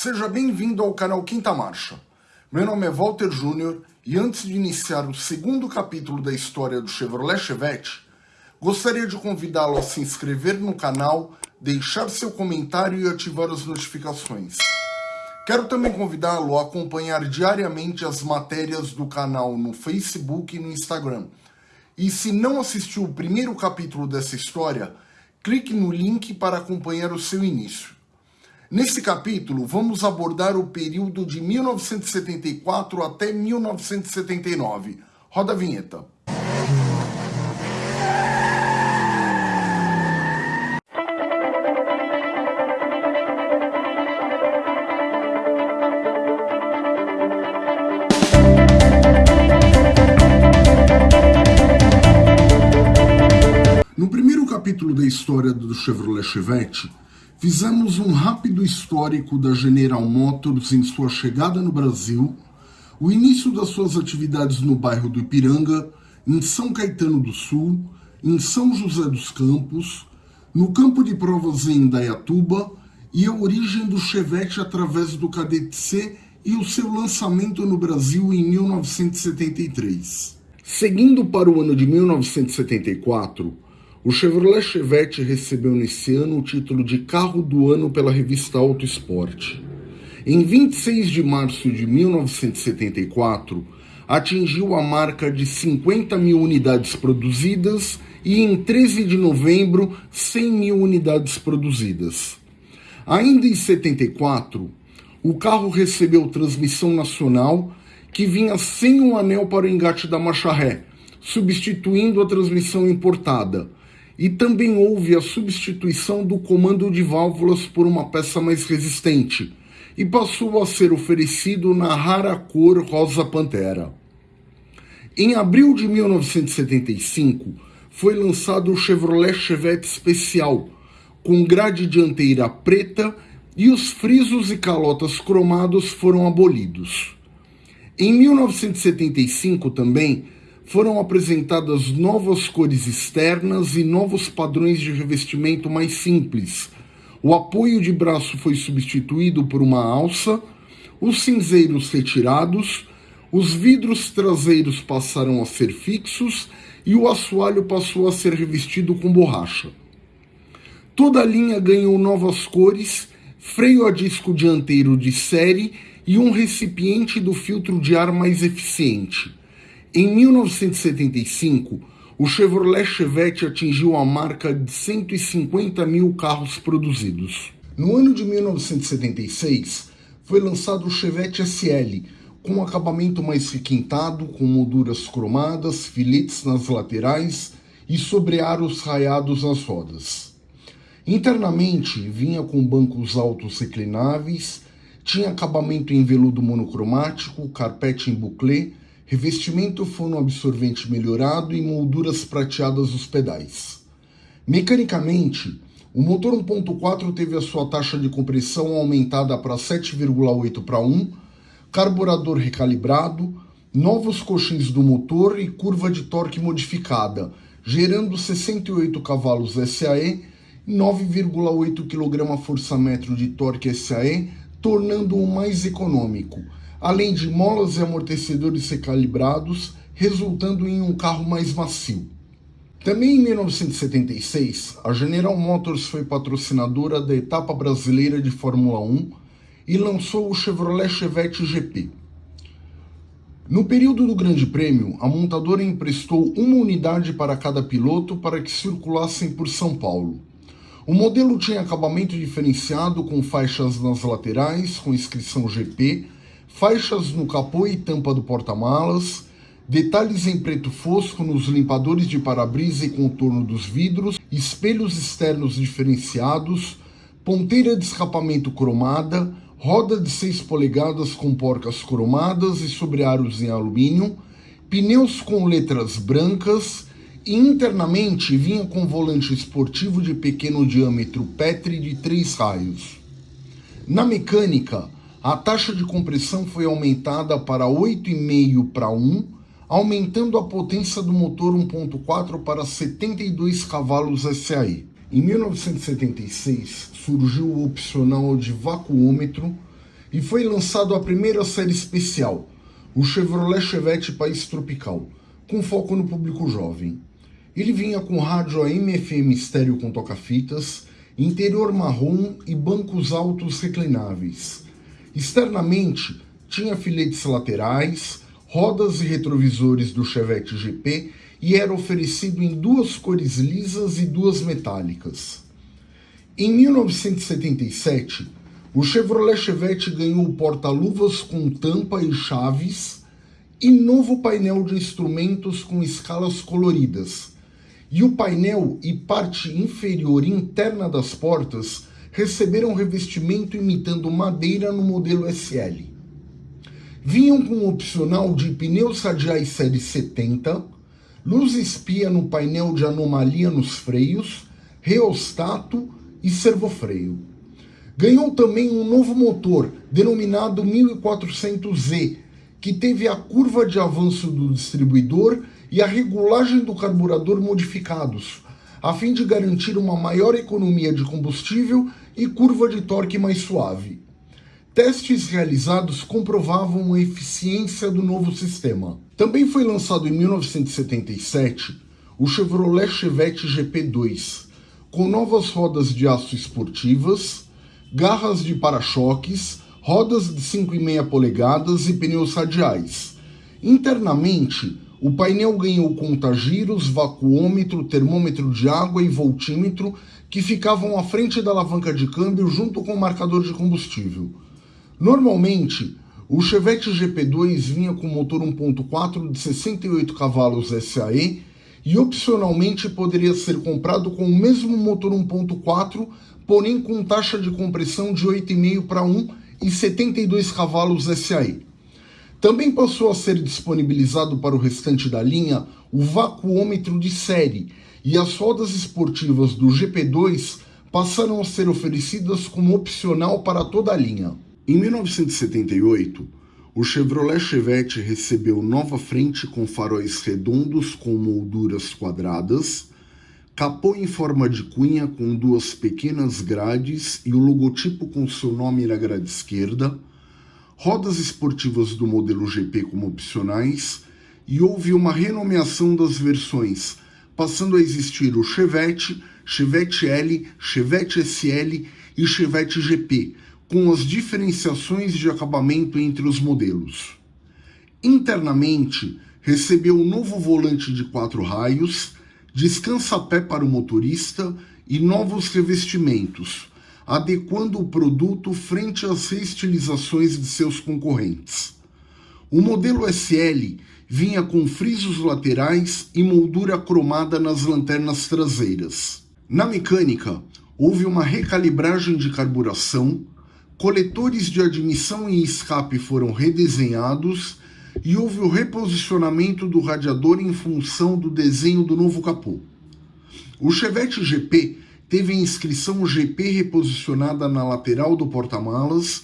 Seja bem-vindo ao canal Quinta Marcha. Meu nome é Walter Júnior e antes de iniciar o segundo capítulo da história do Chevrolet Chevette, gostaria de convidá-lo a se inscrever no canal, deixar seu comentário e ativar as notificações. Quero também convidá-lo a acompanhar diariamente as matérias do canal no Facebook e no Instagram. E se não assistiu o primeiro capítulo dessa história, clique no link para acompanhar o seu início. Nesse capítulo, vamos abordar o período de 1974 até 1979. Roda a vinheta. No primeiro capítulo da história do Chevrolet Chevette, fizemos um rápido histórico da General Motors em sua chegada no Brasil, o início das suas atividades no bairro do Ipiranga, em São Caetano do Sul, em São José dos Campos, no campo de provas em Indaiatuba e a origem do Chevette através do Cadete C e o seu lançamento no Brasil em 1973. Seguindo para o ano de 1974, o Chevrolet Chevette recebeu nesse ano o título de Carro do Ano pela revista Auto Esporte. Em 26 de março de 1974, atingiu a marca de 50 mil unidades produzidas e em 13 de novembro, 100 mil unidades produzidas. Ainda em 74, o carro recebeu transmissão nacional que vinha sem um anel para o engate da marcha ré, substituindo a transmissão importada, e também houve a substituição do comando de válvulas por uma peça mais resistente e passou a ser oferecido na rara cor rosa pantera. Em abril de 1975, foi lançado o Chevrolet Chevette Especial, com grade dianteira preta e os frisos e calotas cromados foram abolidos. Em 1975 também foram apresentadas novas cores externas e novos padrões de revestimento mais simples. O apoio de braço foi substituído por uma alça, os cinzeiros retirados, os vidros traseiros passaram a ser fixos e o assoalho passou a ser revestido com borracha. Toda a linha ganhou novas cores, freio a disco dianteiro de série e um recipiente do filtro de ar mais eficiente. Em 1975, o Chevrolet Chevette atingiu a marca de 150 mil carros produzidos. No ano de 1976, foi lançado o Chevette SL, com um acabamento mais requintado, com molduras cromadas, filetes nas laterais e sobrearos raiados nas rodas. Internamente, vinha com bancos altos reclináveis, tinha acabamento em veludo monocromático, carpete em buclé, revestimento fonoabsorvente melhorado e molduras prateadas dos pedais. Mecanicamente, o motor 1.4 teve a sua taxa de compressão aumentada para 7,8 para 1, carburador recalibrado, novos coxins do motor e curva de torque modificada, gerando 68 cavalos SAE e 9,8 kgfm de torque SAE, tornando-o mais econômico, além de molas e amortecedores recalibrados, resultando em um carro mais macio. Também em 1976, a General Motors foi patrocinadora da etapa brasileira de Fórmula 1 e lançou o Chevrolet Chevette GP. No período do Grande Prêmio, a montadora emprestou uma unidade para cada piloto para que circulassem por São Paulo. O modelo tinha acabamento diferenciado com faixas nas laterais com inscrição GP, faixas no capô e tampa do porta-malas, detalhes em preto fosco nos limpadores de para-brisa e contorno dos vidros, espelhos externos diferenciados, ponteira de escapamento cromada, roda de 6 polegadas com porcas cromadas e sobrearos em alumínio, pneus com letras brancas e internamente vinha com volante esportivo de pequeno diâmetro Petri de 3 raios. Na mecânica, a taxa de compressão foi aumentada para 8,5 para 1, aumentando a potência do motor 1.4 para 72 cavalos SAE. Em 1976, surgiu o opcional de vacuômetro, e foi lançado a primeira série especial, o Chevrolet Chevette País Tropical, com foco no público jovem. Ele vinha com rádio AM-FM estéreo com toca-fitas, interior marrom e bancos altos reclináveis. Externamente, tinha filetes laterais, rodas e retrovisores do Chevette GP e era oferecido em duas cores lisas e duas metálicas. Em 1977, o Chevrolet Chevette ganhou porta-luvas com tampa e chaves e novo painel de instrumentos com escalas coloridas. E o painel e parte inferior interna das portas receberam revestimento imitando madeira no modelo SL. Vinham com opcional de pneus radiais série 70, luz espia no painel de anomalia nos freios, reostato e servofreio. Ganhou também um novo motor, denominado 1400Z, que teve a curva de avanço do distribuidor e a regulagem do carburador modificados, a fim de garantir uma maior economia de combustível e curva de torque mais suave. Testes realizados comprovavam a eficiência do novo sistema. Também foi lançado em 1977 o Chevrolet Chevette GP2, com novas rodas de aço esportivas, garras de para-choques, rodas de 5,5 polegadas e pneus radiais. Internamente, o painel ganhou contagiros, vacuômetro, termômetro de água e voltímetro que ficavam à frente da alavanca de câmbio junto com o marcador de combustível. Normalmente, o Chevette GP2 vinha com motor 1.4 de 68 cavalos SAE e opcionalmente poderia ser comprado com o mesmo motor 1.4 porém com taxa de compressão de 8,5 para 1 e 72 cavalos SAE. Também passou a ser disponibilizado para o restante da linha o vacuômetro de série, e as rodas esportivas do GP2 passaram a ser oferecidas como opcional para toda a linha. Em 1978, o Chevrolet Chevette recebeu nova frente com faróis redondos com molduras quadradas, capô em forma de cunha com duas pequenas grades e o logotipo com seu nome na grade esquerda, rodas esportivas do modelo GP como opcionais e houve uma renomeação das versões, passando a existir o Chevette, Chevette L, Chevette SL e Chevette GP, com as diferenciações de acabamento entre os modelos. Internamente, recebeu um novo volante de quatro raios, descansa-pé para o motorista e novos revestimentos, adequando o produto frente às reestilizações de seus concorrentes. O modelo SL vinha com frisos laterais e moldura cromada nas lanternas traseiras. Na mecânica, houve uma recalibragem de carburação, coletores de admissão e escape foram redesenhados e houve o reposicionamento do radiador em função do desenho do novo capô. O Chevette GP teve a inscrição GP reposicionada na lateral do porta-malas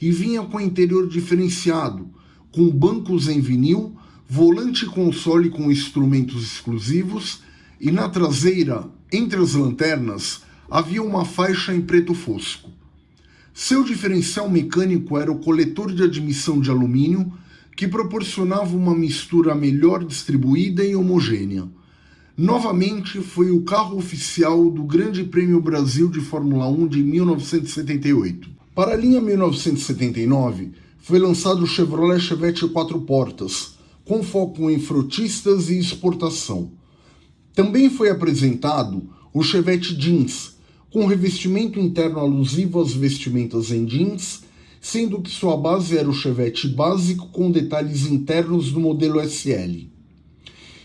e vinha com interior diferenciado, com bancos em vinil, volante console com instrumentos exclusivos e na traseira, entre as lanternas, havia uma faixa em preto fosco. Seu diferencial mecânico era o coletor de admissão de alumínio que proporcionava uma mistura melhor distribuída e homogênea. Novamente foi o carro oficial do Grande Prêmio Brasil de Fórmula 1 de 1978. Para a linha 1979, foi lançado o Chevrolet Chevette 4 portas, com foco em frotistas e exportação. Também foi apresentado o Chevette Jeans, com revestimento interno alusivo às vestimentas em jeans sendo que sua base era o Chevette básico com detalhes internos do modelo SL.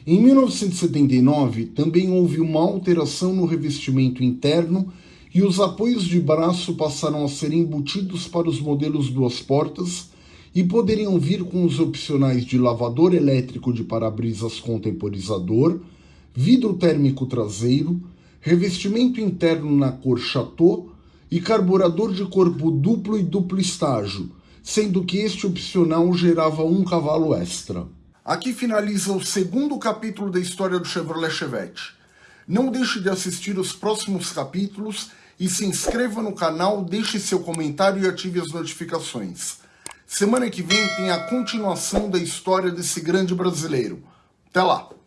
Em 1979, também houve uma alteração no revestimento interno e os apoios de braço passaram a ser embutidos para os modelos duas portas e poderiam vir com os opcionais de lavador elétrico de para-brisas com temporizador, vidro térmico traseiro, revestimento interno na cor Chateau e carburador de corpo duplo e duplo estágio, sendo que este opcional gerava um cavalo extra. Aqui finaliza o segundo capítulo da história do Chevrolet Chevette. Não deixe de assistir os próximos capítulos E se inscreva no canal, deixe seu comentário e ative as notificações. Semana que vem tem a continuação da história desse grande brasileiro. Até lá!